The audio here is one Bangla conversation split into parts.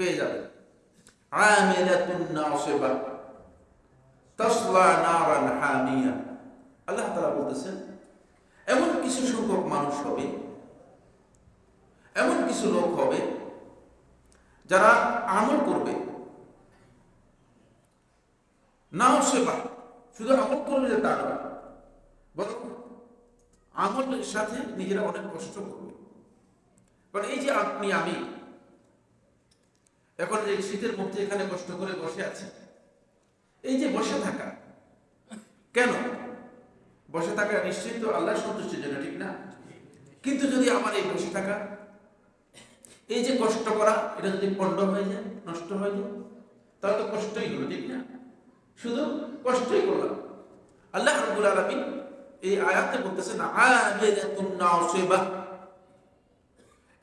পেয়ে যাবেন। আমিলাতুন নাসিবা। তাসলা নারান হামিয়া আল্লাহ তাআলা বলতেছেন, এমন কিছু সংখ্যক মানুষ হবে, এমন কিছু লোক হবে, যারা আমল করবে। নাও সেবা শুধু আমল করবে যে তা নয়, বরং আমলের সাথে নিজেরা অনেক কষ্ট করবে। কারণ এই যে আপনি, আমি এখন এই শীতের মধ্যে এখানে কষ্ট করে বসে আছে। এই যে বসে থাকা, কেন? বসে থাকা নিশ্চয়ই তো আল্লাহ সন্তুষ্টির জন্য, ঠিক না? কিন্তু যদি আমার এই বসে থাকা, এই যে কষ্ট করা, এটা যদি পণ্ড হয়ে যায়, নষ্ট হয়ে যায়, তাহলে তো কষ্টই হলো, ঠিক না? শুধু কষ্টই করলাম। আল্লাহ আলামিন এই আয়াতে বলতেছেন না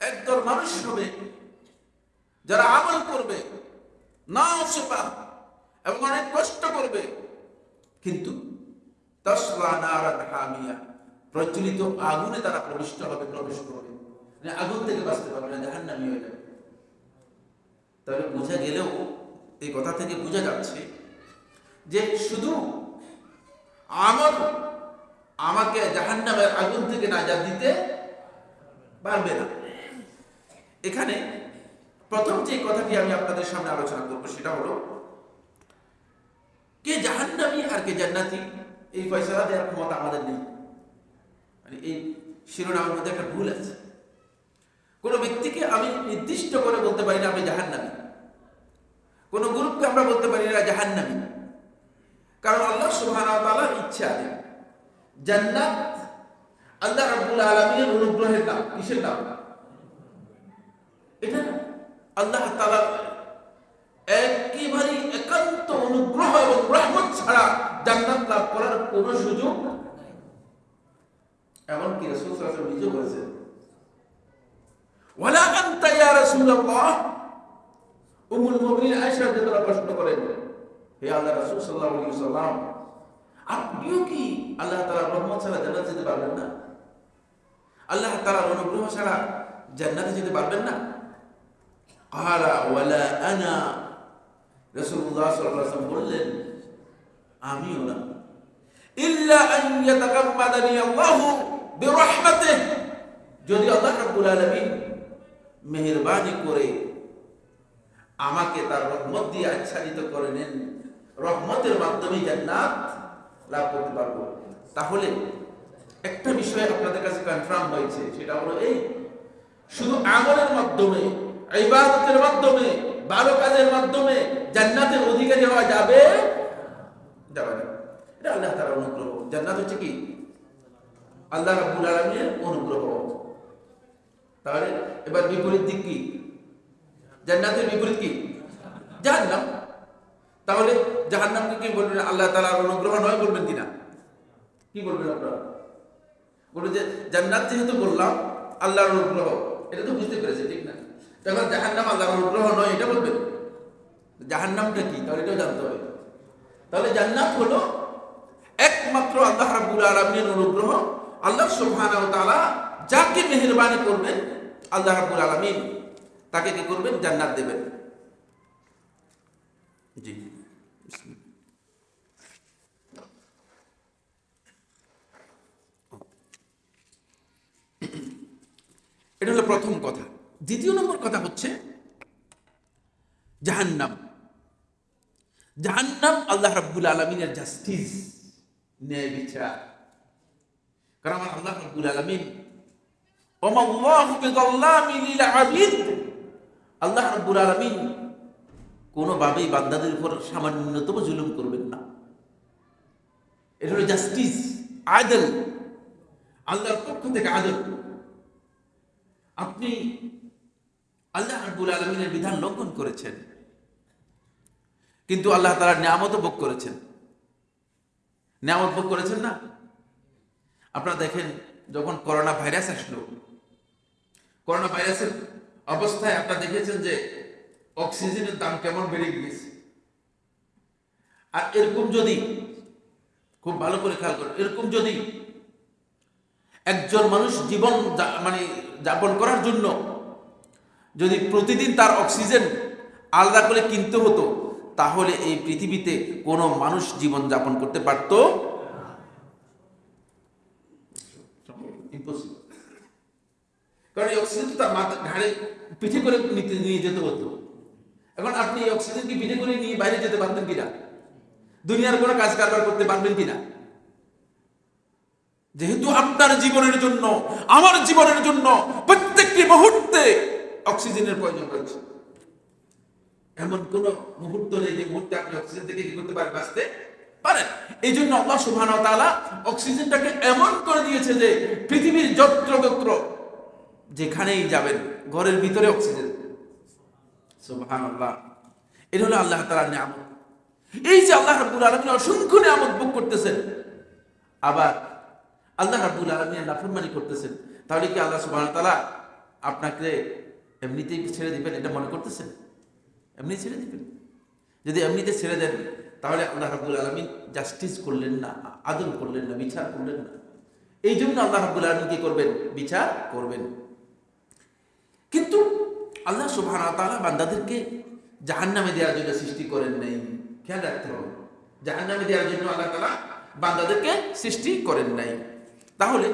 একদল মানুষ হবে যারা আমল করবে নাসিবা এবং অনেক কষ্ট করবে। কিন্তু প্রজ্বলিত আগুনে তারা প্রবিষ্ট হবে, প্রবেশ করবে। মানে আগুন থেকে বাঁচতে পারবে না, জাহান্নামী হয়ে যাবে। তাহলে বোঝা গেলেও, এই কথা থেকে বোঝা যাচ্ছে যে শুধু আমল আমাকে জাহান্নামের আগুন থেকে নাজাত দিতে পারবে না। এখানে প্রথম যে কথাটি আমি আপনাদের সামনে আলোচনা করব সেটা হলো, কে জাহান্নামী আর কে জান্নাতি? এই ফয়সালা দেওয়ার ক্ষমতা আমাদের নেই। মানে এই শিরোনামের মধ্যে একটা ভুল আছে। কোন ব্যক্তিকে আমি নির্দিষ্ট করে বলতে পারি না আমি জাহান্নামী। কোন গ্রুপকে আমরা বলতে পারি না জাহান্নামী। কারণ আল্লাহ তাআলার ইচ্ছা জান্নাত আল্লাহ রাব্বুল আলামিনের অনুগ্রহের নাম, কিসের নাম? আল্লাহ তাআলা একেবারে একান্ত অনুগ্রহ এবং রহমত ছাড়া জান্নাত লাভ করার কোনো সুযোগ এমনকি রাসূল নিজে বলেছেন, ওয়ালা আনতা ইয়া প্রশ্ন করেন আল্লাহ রাসূল সাল্লাল্লাহু আলাইহি আপনিও কি আল্লাহ তাআলার ছাড়া জান্নাত যেতে পারবেন না? আল্লাহ তাআলার অনুগ্রহ ছাড়া জান্নাতে যেতে পারবেন না? আলা ওয়ালা আনা রাসূলুল্লাহ সাল্লাল্লাহু আলাইহি বললেন, আমিও না। ইল্লা আন ইয়াতাকাম্মাদানি আল্লাহু বিরহমাতিহি। যদি আল্লাহ রাব্বুল আলামিন মেহেরবানি করে আমাকে তার রহমত দিয়ে আচ্ছাদিত করে নেন, রহমতের মাধ্যমে জান্নাত লাভ করতে পারব। তাহলে একটা বিষয় আপনাদের কাছে কনফার্ম হয়েছে, সেটা হলো এই, শুধু আমলের মাধ্যমে ইবাদতের মাধ্যমে, ভালো কাজের মাধ্যমে জান্নাতের অধিকারী হওয়া যাবে যাবে এটা আল্লাহ তাআলার অনুগ্রহ। জান্নাত হচ্ছে কি? আল্লাহ রাব্বুল আলামিনের অনুগ্রহ। তাহলে এবার বিপরীত দিক কি? জান্নাতের বিপরীত কি? জাহান্নাম। তাহলে জাহান্নামকে কি বলবেন আল্লাহ তাআলার অনুগ্রহ নয় বলবেন কিনা? কি বলবেন আপনারা? বলবেন যে, জান্নাত যেহেতু বললাম, আল্লাহর অনুগ্রহ। এটা তো বুঝতে পেরেছে ঠিক না? তখন জাহান্নাম আল্লাহর অনুগ্রহ নয়, এটা বলবেন জাহান্নামটা কি? তাহলে এটাও জানতে হবে। তাহলে জান্নাত হলো একমাত্র আল্লাহ রাব্বুল আলামিনের অনুগ্রহ। আল্লাহ সুবহানাহু ওয়া তাআলা যাকে মেহেরবানি করবেন, আল্লাহ রাব্বুল আলামিন তাকে কি করবেন? জান্নাত দেবেন। জি। এটা হলো প্রথম কথা। দ্বিতীয় নম্বর কথা হচ্ছে জাহান্নাম। জাহান্নাম আল্লাহ রাব্বুল আলমিনের জাস্টিস ন্যায় বিচার। কারণ আমার আল্লাহ রাব্বুল আলমিন আল্লাহ রাব্বুল আলামিন কোনোভাবেই বান্দাদের উপর সামান্যতম জুলুম করবেন না। এটা হলো জাস্টিস আদল। আল্লাহর পক্ষ থেকে আদল। আপনি আল্লাহ রাব্বুল আলমিনের বিধান লঙ্ঘন করেছেন। কিন্তু আল্লাহ তাআলা নিয়ামত ভোগ করেছেন। নিয়ামত ভোগ করেছেন না? আপনারা দেখেন, যখন করোনা ভাইরাস আসলো, করোনা ভাইরাসের অবস্থায় আপনারা দেখেছেন যে অক্সিজেনের দাম কেমন বেড়ে গিয়েছে। আর এরকম যদি, খুব ভালো করে খেয়াল করুন, এরকম যদি একজন মানুষ জীবন মানে যাপন করার জন্য যদি প্রতিদিন তার অক্সিজেন আলাদা করে কিনতে হতো, তাহলে এই পৃথিবীতে কোনো মানুষ জীবন যাপন করতে পারত কারণ এই অক্সিজেন তো তার মাথা ঘাড়ে পিঠে করে নিতে নিয়ে যেতে হতো। এখন আপনি এই অক্সিজেনকে পিঠে করে নিয়ে বাইরে যেতে পারবেন কিনা? দুনিয়ার কোনো কাজ কারবার করতে পারবেন কিনা? যেহেতু আপনার জীবনের জন্য, আমার জীবনের জন্য প্রত্যেকটি মুহূর্তে অক্সিজেনের প্রয়োজন রয়েছে। এমন কোন মুহূর্ত নেই যে মুহূর্তে আপনি অক্সিজেন থেকে কি করতে পারেন, বাঁচতে পারেন। এই জন্য আল্লাহ সুবহান তাআলা অক্সিজেনটাকে এমন করে দিয়েছে যে পৃথিবীর যত্র তত্র যেখানেই যাবেন, ঘরের ভিতরে অক্সিজেন। সুবহান আল্লাহ এটা হলো আল্লাহ তাআলার নিয়ামত। এই যে আল্লাহ রাব্বুল আলামিন অসংখ্য নিয়ামত ভোগ করতেছেন। আবার আল্লাহ রাব্বুল আলামিনের নাফরমানি করতেছেন। তাহলে কি আল্লাহ সুবহানাহু ওয়া তাআলা আপনাকে এমনিতেই ছেড়ে দিবেন এটা মনে করতেছেন? এমনি ছেড়ে দিবেন? যদি এমনিতে ছেড়ে দেন, তাহলে আল্লাহ রাব্বুল আলামিন জাস্টিস করলেন না আদল করলেন না, বিচার করলেন না। এই জন্য আল্লাহ রাব্বুল আলামিন কি করবেন? বিচার করবেন। কিন্তু আল্লাহ সুবহানাহু ওয়া তাআলা বান্দাদেরকে জাহান্নামে দেওয়ার জন্য সৃষ্টি করেন নাই। খেয়াল রাখতে হবে। জাহান্নামে দেওয়ার জন্য আল্লাহ তালা বান্দাদেরকে সৃষ্টি করেন নাই। তাহলে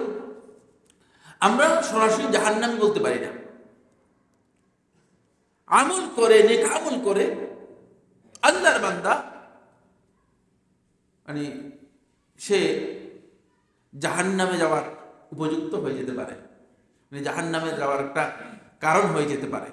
আমরা সরাসরি জাহান্নামী বলতে পারি না। আমল করে, নেক আমল করে আল্লাহর বান্দা মানে সে জাহান্নামে যাওয়ার উপযুক্ত হয়ে যেতে পারে। মানে জাহান্নামে যাওয়ার একটা কারণ হয়ে যেতে পারে।